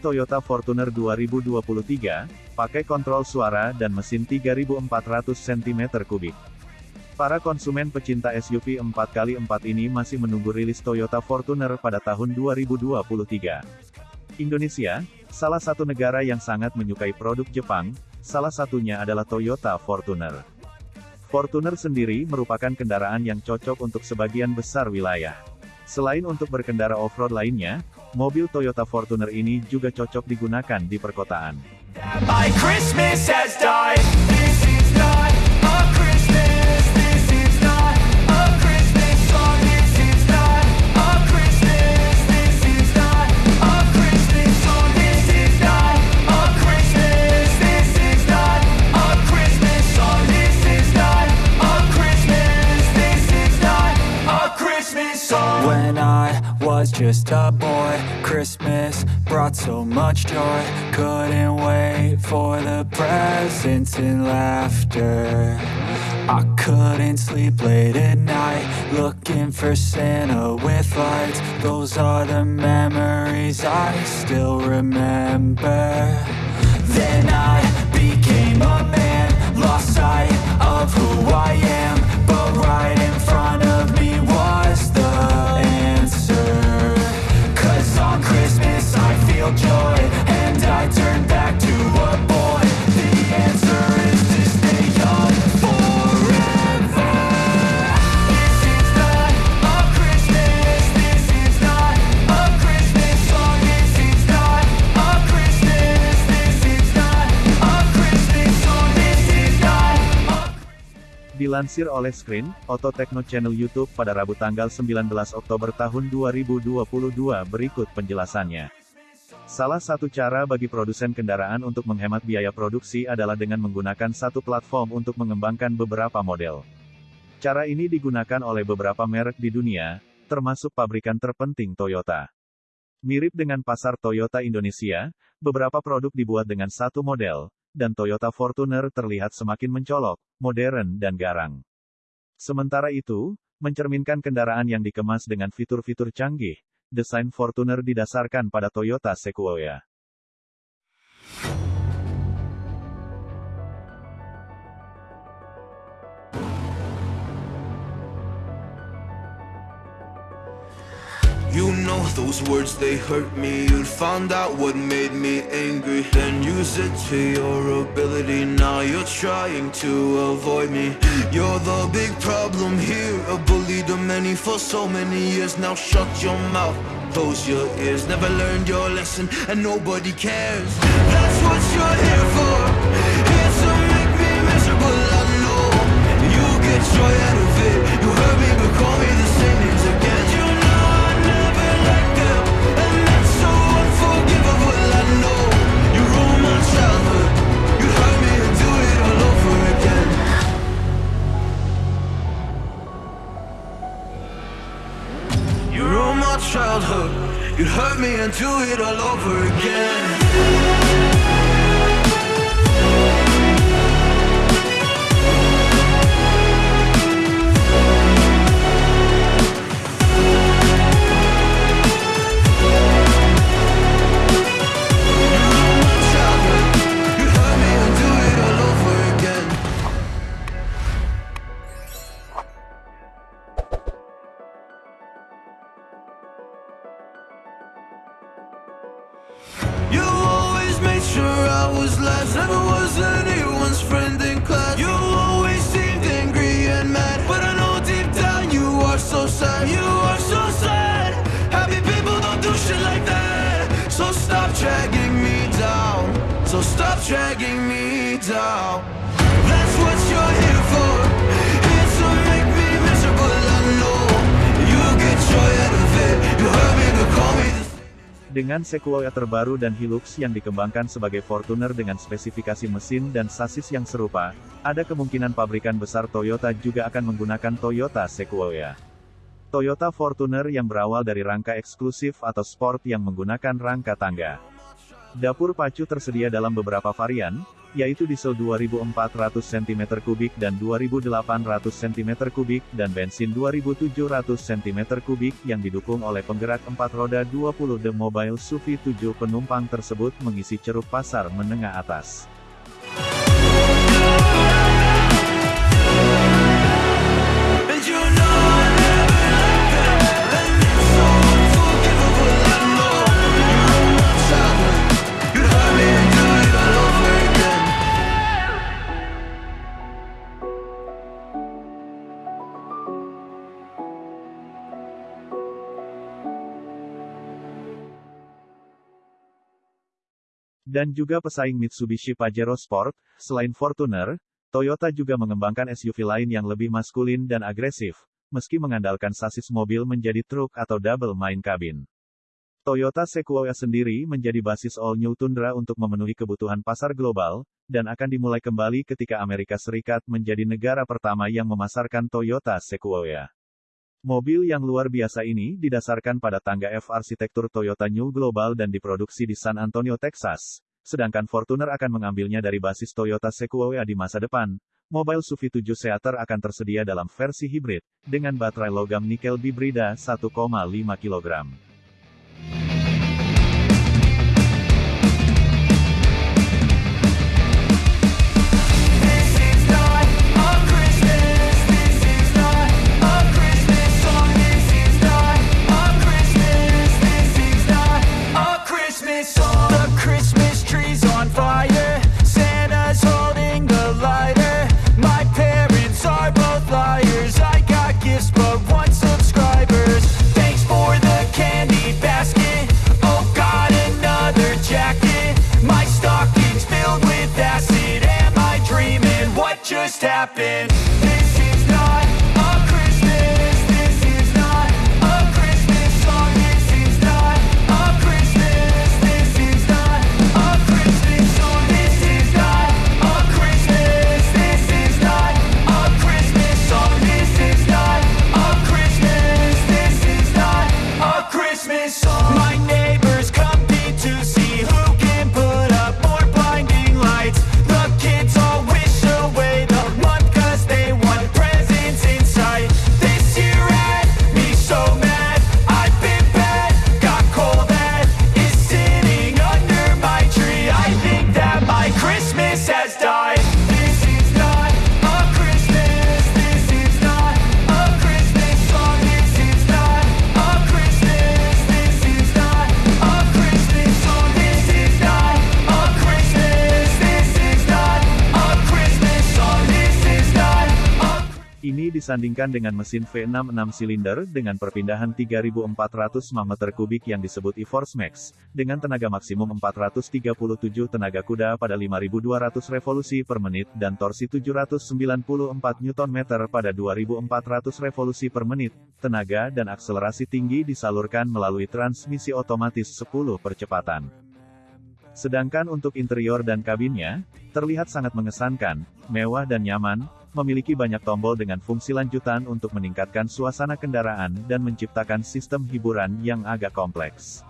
Toyota Fortuner 2023, pakai kontrol suara dan mesin 3400 cm3. Para konsumen pecinta SUV 4x4 ini masih menunggu rilis Toyota Fortuner pada tahun 2023. Indonesia, salah satu negara yang sangat menyukai produk Jepang, salah satunya adalah Toyota Fortuner. Fortuner sendiri merupakan kendaraan yang cocok untuk sebagian besar wilayah. Selain untuk berkendara off-road lainnya, mobil Toyota Fortuner ini juga cocok digunakan di perkotaan. Just Brought so much joy. Couldn't wait for the presents and laughter. I couldn't sleep late at night, looking for Santa with lights. Those are the memories I still remember. Then I became a man, lost sight Dilansir oleh Screen, Auto Techno Channel YouTube pada Rabu tanggal 19 Oktober tahun 2022 berikut penjelasannya. Salah satu cara bagi produsen kendaraan untuk menghemat biaya produksi adalah dengan menggunakan satu platform untuk mengembangkan beberapa model. Cara ini digunakan oleh beberapa merek di dunia, termasuk pabrikan terpenting Toyota. Mirip dengan pasar Toyota Indonesia, beberapa produk dibuat dengan satu model, dan Toyota Fortuner terlihat semakin mencolok, modern dan garang. Sementara itu, mencerminkan kendaraan yang dikemas dengan fitur-fitur canggih, desain Fortuner didasarkan pada Toyota Sequoia. You know those words, they hurt me. You'd found out what made me angry. Then use it to your ability. Now you're trying to avoid me. You're the big problem here. A bully to many for so many years. Now shut your mouth. Close your ears. Never learned your lesson, and nobody cares. That's what you're here for. Here to make me miserable. I know you get joy out of all over You always made sure I was last. Never was anyone's friend in class. You always seemed angry and mad. But I know deep down you are so sad. You are so sad. Happy people don't do shit like that. So stop dragging me down. So stop dragging me down. Dengan Sequoia terbaru dan Hilux yang dikembangkan sebagai Fortuner dengan spesifikasi mesin dan sasis yang serupa, ada kemungkinan pabrikan besar Toyota juga akan menggunakan Toyota Sequoia. Toyota Fortuner yang berawal dari rangka eksklusif atau sport yang menggunakan rangka tangga. Dapur pacu tersedia dalam beberapa varian, yaitu diesel 2400 cm3 dan 2800 cm3 dan bensin 2700 cm3 yang didukung oleh penggerak 4 roda 20 The Mobile SUV 7 penumpang tersebut mengisi ceruk pasar menengah atas. Dan juga pesaing Mitsubishi Pajero Sport, selain Fortuner, Toyota juga mengembangkan SUV lain yang lebih maskulin dan agresif, meski mengandalkan sasis mobil menjadi truk atau double main cabin. Toyota Sequoia sendiri menjadi basis All New Tundra untuk memenuhi kebutuhan pasar global, dan akan dimulai kembali ketika Amerika Serikat menjadi negara pertama yang memasarkan Toyota Sequoia. Mobil yang luar biasa ini didasarkan pada tangga F arsitektur Toyota New Global dan diproduksi di San Antonio, Texas. Sedangkan Fortuner akan mengambilnya dari basis Toyota Sequoia di masa depan. Mobil SUV 7 seater akan tersedia dalam versi hibrid, dengan baterai logam nikel bibrida 1,5 kg. Just happened? Disandingkan dengan mesin V6 6 silinder dengan perpindahan 3400 mm3 yang disebut e-Force Max, dengan tenaga maksimum 437 tenaga kuda pada 5200 revolusi per menit dan torsi 794 Nm pada 2400 revolusi per menit. Tenaga dan akselerasi tinggi disalurkan melalui transmisi otomatis 10 percepatan. Sedangkan untuk interior dan kabinnya, terlihat sangat mengesankan, mewah dan nyaman, memiliki banyak tombol dengan fungsi lanjutan untuk meningkatkan suasana kendaraan dan menciptakan sistem hiburan yang agak kompleks.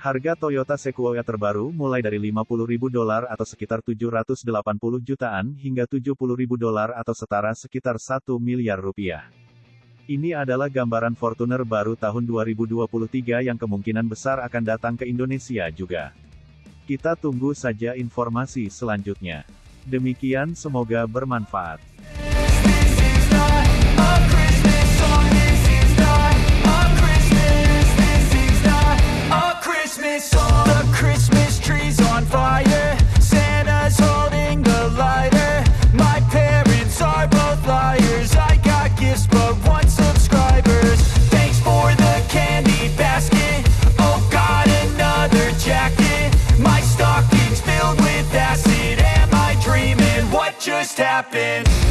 Harga Toyota Sequoia terbaru mulai dari 50.000 dolar atau sekitar 780 jutaan hingga 70.000 dolar atau setara sekitar 1 miliar rupiah. Ini adalah gambaran Fortuner baru tahun 2023 yang kemungkinan besar akan datang ke Indonesia juga. Kita tunggu saja informasi selanjutnya. Demikian semoga bermanfaat. happen.